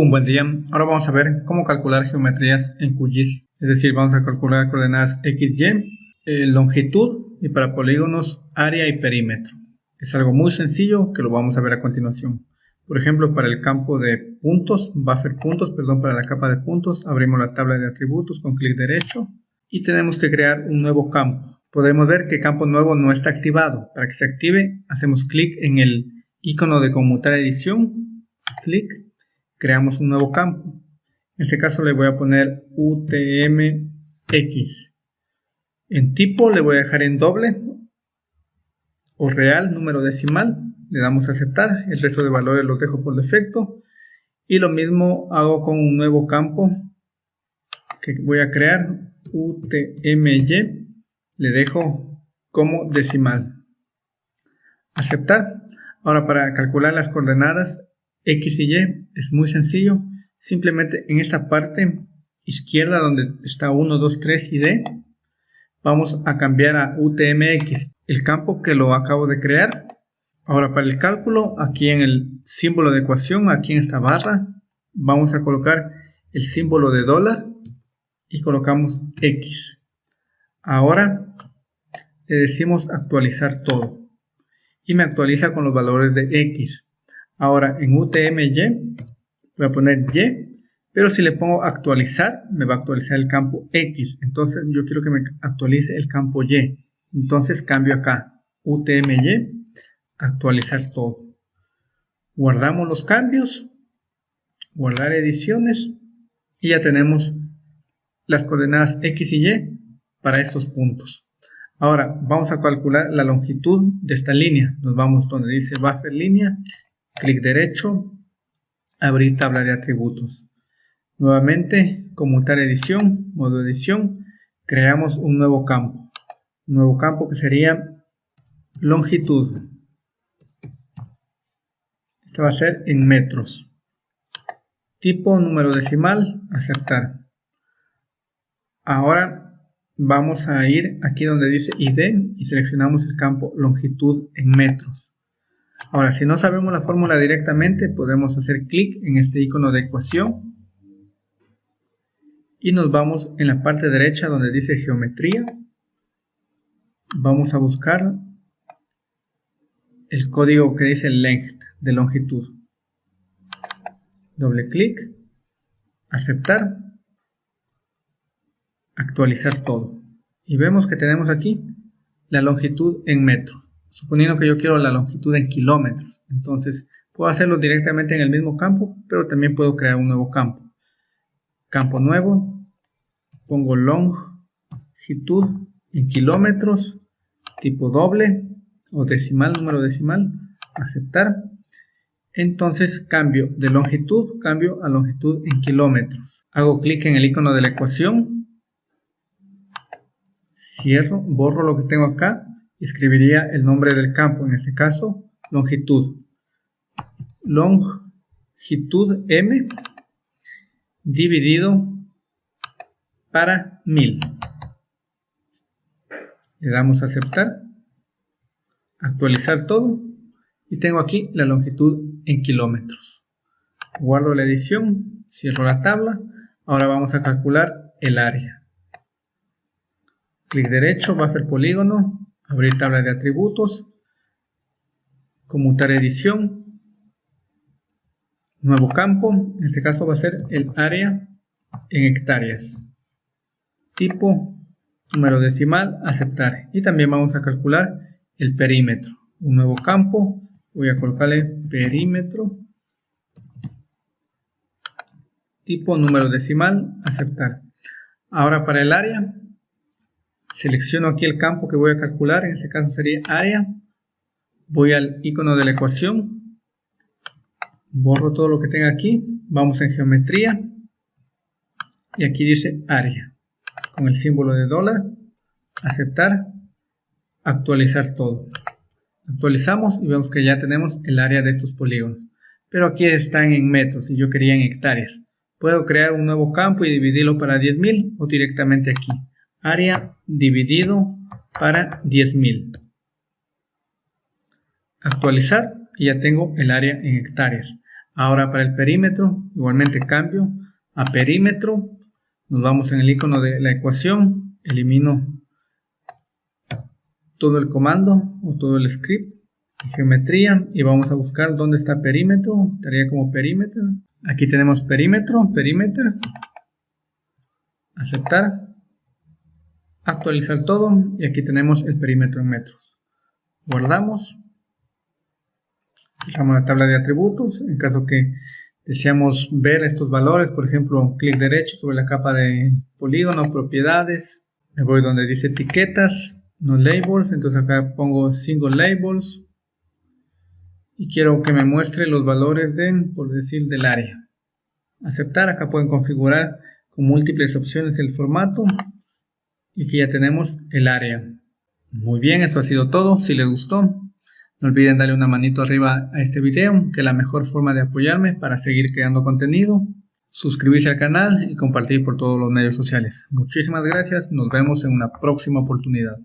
Un buen día. Ahora vamos a ver cómo calcular geometrías en QGIS. Es decir, vamos a calcular coordenadas XY, eh, longitud y para polígonos área y perímetro. Es algo muy sencillo que lo vamos a ver a continuación. Por ejemplo, para el campo de puntos, va a ser puntos, perdón, para la capa de puntos, abrimos la tabla de atributos con clic derecho y tenemos que crear un nuevo campo. Podemos ver que campo nuevo no está activado. Para que se active, hacemos clic en el icono de conmutar edición, clic creamos un nuevo campo. En este caso le voy a poner UTMX. En tipo le voy a dejar en doble o real, número decimal. Le damos a aceptar. El resto de valores los dejo por defecto. Y lo mismo hago con un nuevo campo que voy a crear. UTMY. Le dejo como decimal. Aceptar. Ahora para calcular las coordenadas X y Y es muy sencillo. Simplemente en esta parte izquierda donde está 1, 2, 3 y D, vamos a cambiar a UTMX, el campo que lo acabo de crear. Ahora para el cálculo, aquí en el símbolo de ecuación, aquí en esta barra, vamos a colocar el símbolo de dólar y colocamos X. Ahora le decimos actualizar todo y me actualiza con los valores de X. Ahora en UTMY voy a poner Y, pero si le pongo actualizar, me va a actualizar el campo X. Entonces yo quiero que me actualice el campo Y. Entonces cambio acá, UTMY, actualizar todo. Guardamos los cambios, guardar ediciones y ya tenemos las coordenadas X y Y para estos puntos. Ahora vamos a calcular la longitud de esta línea. Nos vamos donde dice buffer línea clic derecho, abrir tabla de atributos. Nuevamente, conmutar edición, modo edición, creamos un nuevo campo. Nuevo campo que sería longitud. Este va a ser en metros. Tipo, número decimal, aceptar. Ahora vamos a ir aquí donde dice ID y seleccionamos el campo longitud en metros. Ahora, si no sabemos la fórmula directamente, podemos hacer clic en este icono de ecuación y nos vamos en la parte derecha donde dice geometría. Vamos a buscar el código que dice length, de longitud. Doble clic, aceptar, actualizar todo. Y vemos que tenemos aquí la longitud en metros suponiendo que yo quiero la longitud en kilómetros. Entonces, puedo hacerlo directamente en el mismo campo, pero también puedo crear un nuevo campo. Campo nuevo, pongo longitud en kilómetros, tipo doble o decimal, número decimal, aceptar. Entonces cambio de longitud, cambio a longitud en kilómetros. Hago clic en el icono de la ecuación, cierro, borro lo que tengo acá escribiría el nombre del campo, en este caso longitud. Longitud m dividido para 1000. Le damos a aceptar, actualizar todo y tengo aquí la longitud en kilómetros. Guardo la edición, cierro la tabla, ahora vamos a calcular el área. Clic derecho, buffer polígono, abrir tabla de atributos, conmutar edición, nuevo campo, en este caso va a ser el área en hectáreas, tipo, número decimal, aceptar. Y también vamos a calcular el perímetro, un nuevo campo, voy a colocarle perímetro, tipo, número decimal, aceptar. Ahora para el área Selecciono aquí el campo que voy a calcular, en este caso sería área. Voy al icono de la ecuación. Borro todo lo que tenga aquí. Vamos en geometría. Y aquí dice área. Con el símbolo de dólar. Aceptar. Actualizar todo. Actualizamos y vemos que ya tenemos el área de estos polígonos. Pero aquí están en metros y yo quería en hectáreas. Puedo crear un nuevo campo y dividirlo para 10.000 o directamente aquí área dividido para 10.000. Actualizar y ya tengo el área en hectáreas. Ahora para el perímetro, igualmente cambio a perímetro. Nos vamos en el icono de la ecuación, elimino todo el comando o todo el script, geometría y vamos a buscar dónde está perímetro, estaría como perímetro. Aquí tenemos perímetro, perímetro, aceptar, actualizar todo y aquí tenemos el perímetro en metros. Guardamos Fijamos la tabla de atributos. En caso que deseamos ver estos valores, por ejemplo, clic derecho sobre la capa de polígono, propiedades. Me voy donde dice etiquetas, no labels. Entonces acá pongo single labels. Y quiero que me muestre los valores de, por decir, del área. Aceptar. Acá pueden configurar con múltiples opciones el formato. Y aquí ya tenemos el área. Muy bien, esto ha sido todo. Si les gustó, no olviden darle una manito arriba a este video, que es la mejor forma de apoyarme para seguir creando contenido. Suscribirse al canal y compartir por todos los medios sociales. Muchísimas gracias, nos vemos en una próxima oportunidad.